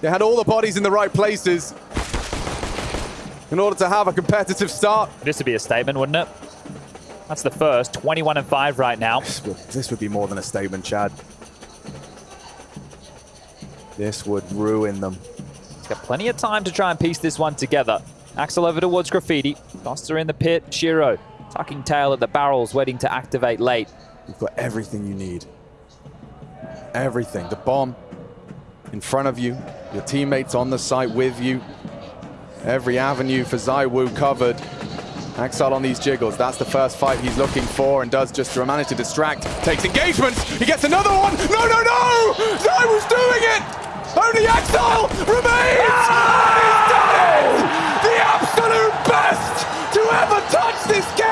They had all the bodies in the right places in order to have a competitive start. This would be a statement, wouldn't it? That's the first. 21 and 5 right now. This would, this would be more than a statement, Chad. This would ruin them. He's got plenty of time to try and piece this one together. Ax1Le over towards Graffiti. Foster in the pit. sh1ro tucking tail at the barrels, waiting to activate late. You've got everything you need. Everything. The bomb in front of you. Your teammates on the site with you. Every avenue for ZywOo covered. Ax1Le on these jiggles. That's the first fight he's looking for and does just to manage to distract. Takes engagement. He gets another one. No, no, no! ZywOo's doing it! Only Ax1Le remains! And he's done it! The absolute best to ever touch this game!